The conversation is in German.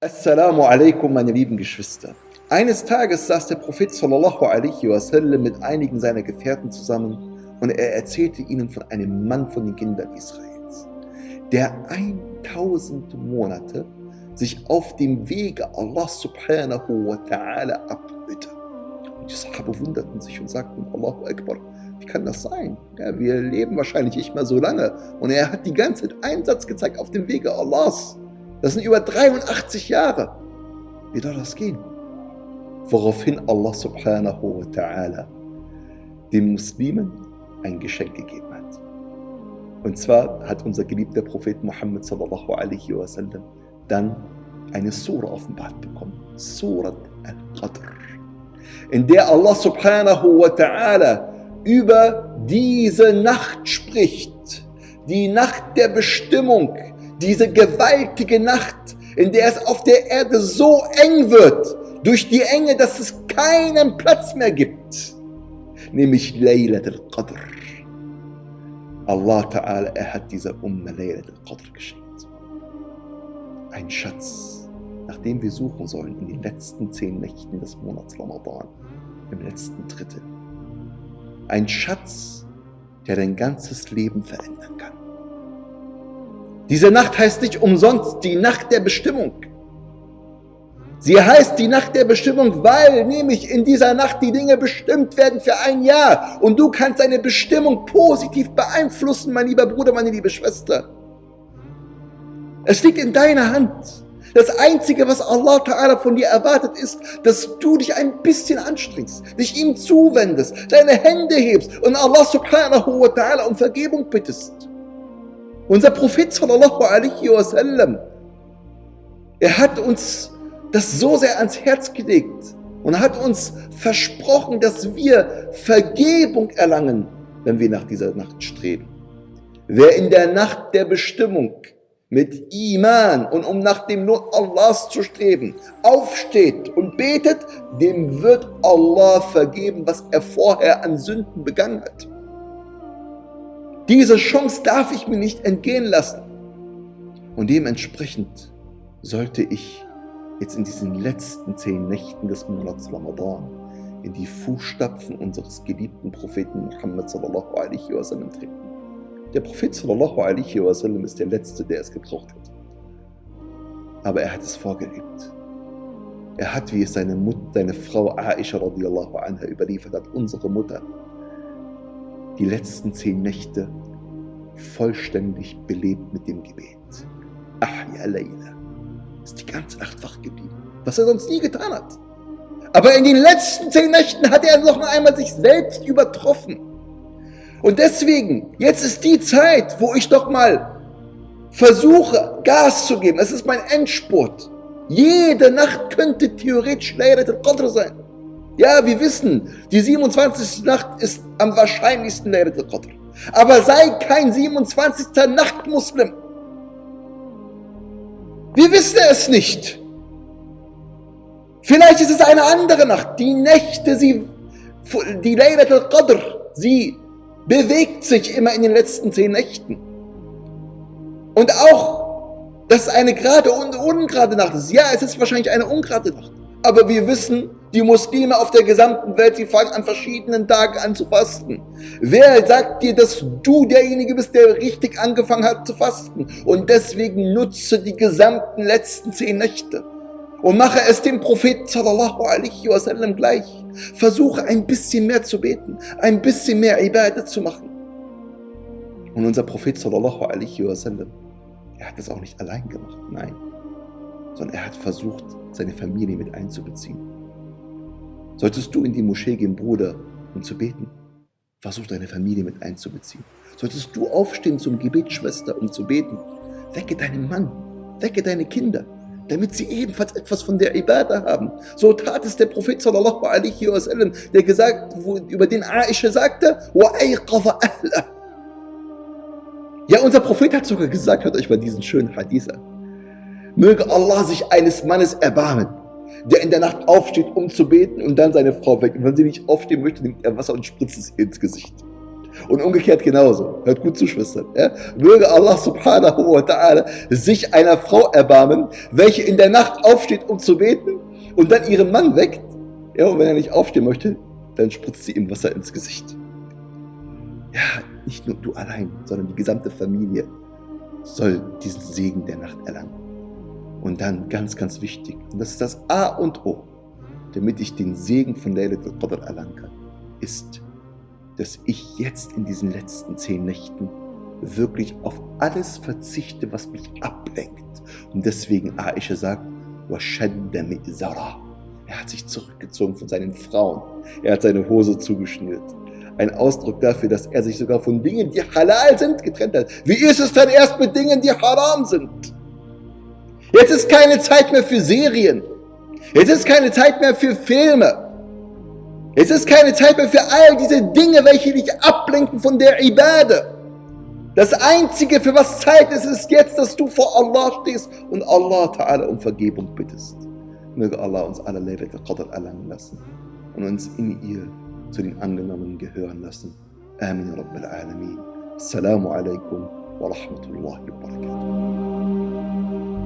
Assalamu alaikum, meine lieben Geschwister. Eines Tages saß der Prophet sallallahu alaihi wasallam mit einigen seiner Gefährten zusammen und er erzählte ihnen von einem Mann von den Kindern Israels, der 1000 Monate sich auf dem Wege Allah subhanahu wa ta'ala abmühte. Und die Sahaba wunderten sich und sagten, Allahu Akbar, wie kann das sein? Ja, wir leben wahrscheinlich nicht mehr so lange. Und er hat die ganze Zeit Einsatz gezeigt auf dem Wege Allahs. Das sind über 83 Jahre. Wie soll das gehen? Woraufhin Allah subhanahu wa ta'ala den Muslimen ein Geschenk gegeben hat. Und zwar hat unser geliebter Prophet Muhammad sallallahu alaihi wasallam dann eine Sura offenbart bekommen. Surat al-Qadr. In der Allah subhanahu wa ta'ala über diese Nacht spricht. Die Nacht der Bestimmung, diese gewaltige Nacht, in der es auf der Erde so eng wird, durch die Enge, dass es keinen Platz mehr gibt, nämlich Laylat al-Qadr. Allah Ta'ala, er hat dieser Umma Laylat al-Qadr geschenkt. Ein Schatz, nach dem wir suchen sollen in den letzten zehn Nächten des Monats Ramadan, im letzten Drittel. Ein Schatz, der dein ganzes Leben verändern kann. Diese Nacht heißt nicht umsonst die Nacht der Bestimmung. Sie heißt die Nacht der Bestimmung, weil nämlich in dieser Nacht die Dinge bestimmt werden für ein Jahr. Und du kannst deine Bestimmung positiv beeinflussen, mein lieber Bruder, meine liebe Schwester. Es liegt in deiner Hand. Das Einzige, was Allah Ta'ala von dir erwartet, ist, dass du dich ein bisschen anstrengst, dich ihm zuwendest, deine Hände hebst und Allah Subhanahu wa Ta'ala um Vergebung bittest. Unser Prophet sallallahu alaihi wasallam, er hat uns das so sehr ans Herz gelegt und hat uns versprochen, dass wir Vergebung erlangen, wenn wir nach dieser Nacht streben. Wer in der Nacht der Bestimmung mit Iman und um nach dem Not Allahs zu streben, aufsteht und betet, dem wird Allah vergeben, was er vorher an Sünden begangen hat. Diese Chance darf ich mir nicht entgehen lassen. Und dementsprechend sollte ich jetzt in diesen letzten zehn Nächten des Monats Ramadan in die Fußstapfen unseres geliebten Propheten Muhammad sallallahu alaihi wasallam treten. Der Prophet sallallahu alaihi wasallam ist der Letzte, der es gebraucht hat. Aber er hat es vorgelebt. Er hat, wie es seine, Mutter, seine Frau Aisha radiallahu anha überliefert hat, unsere Mutter, die letzten zehn Nächte vollständig belebt mit dem Gebet. Ahya Layla ist die ganze Nacht wach geblieben, was er sonst nie getan hat. Aber in den letzten zehn Nächten hat er noch einmal sich selbst übertroffen. Und deswegen, jetzt ist die Zeit, wo ich doch mal versuche, Gas zu geben. Es ist mein Endspurt. Jede Nacht könnte theoretisch Laylat al-Qadr sein. Ja, wir wissen, die 27. Nacht ist am wahrscheinlichsten Laylat al-Qadr. Aber sei kein 27. Nacht-Muslim. Wir wissen es nicht. Vielleicht ist es eine andere Nacht. Die Nächte, sie, die Laylat al-Qadr, sie bewegt sich immer in den letzten zehn Nächten. Und auch, dass es eine gerade und ungerade Nacht ist. Ja, es ist wahrscheinlich eine ungerade Nacht. Aber wir wissen, die Muslime auf der gesamten Welt, sie fangen an verschiedenen Tagen an zu fasten. Wer sagt dir, dass du derjenige bist, der richtig angefangen hat zu fasten? Und deswegen nutze die gesamten letzten zehn Nächte und mache es dem Propheten sallallahu alaihi wasallam gleich. Versuche ein bisschen mehr zu beten, ein bisschen mehr Ibadat zu machen. Und unser Prophet sallallahu alaihi wasallam, er hat das auch nicht allein gemacht, nein sondern er hat versucht, seine Familie mit einzubeziehen. Solltest du in die Moschee gehen, Bruder, um zu beten, versuch deine Familie mit einzubeziehen. Solltest du aufstehen zum Gebet, Schwester, um zu beten, wecke deinen Mann, wecke deine Kinder, damit sie ebenfalls etwas von der Ibadah haben. So tat es der Prophet sallallahu alaihi wasallam, der gesagt, über den Aisha sagte, Ja, unser Prophet hat sogar gesagt, hört euch mal diesen schönen Hadith an. Möge Allah sich eines Mannes erbarmen, der in der Nacht aufsteht, um zu beten und dann seine Frau weckt. Und wenn sie nicht aufstehen möchte, nimmt er Wasser und spritzt es ins Gesicht. Und umgekehrt genauso. Hört gut zu, Schwestern. Ja? Möge Allah subhanahu wa ta'ala sich einer Frau erbarmen, welche in der Nacht aufsteht, um zu beten und dann ihren Mann weckt. Ja, und wenn er nicht aufstehen möchte, dann spritzt sie ihm Wasser ins Gesicht. Ja, nicht nur du allein, sondern die gesamte Familie soll diesen Segen der Nacht erlangen. Und dann ganz, ganz wichtig, und das ist das A und O, damit ich den Segen von Laylat al-Qadr erlangen kann, ist, dass ich jetzt in diesen letzten zehn Nächten wirklich auf alles verzichte, was mich ablenkt. Und deswegen Aisha sagt, er hat sich zurückgezogen von seinen Frauen. Er hat seine Hose zugeschnürt. Ein Ausdruck dafür, dass er sich sogar von Dingen, die halal sind, getrennt hat. Wie ist es denn erst mit Dingen, die haram sind? Jetzt ist keine Zeit mehr für Serien. Jetzt ist keine Zeit mehr für Filme. Es ist keine Zeit mehr für all diese Dinge, welche dich ablenken von der Ibade. Das Einzige, für was Zeit ist, ist jetzt, dass du vor Allah stehst und Allah Ta'ala um Vergebung bittest. Möge Allah uns alle Laylat al-Qadr erlangen lassen und uns in ihr zu den Angenommenen gehören lassen. Amin Rabbil Alameen. Assalamu alaikum wa rahmatullahi wa barakatuh.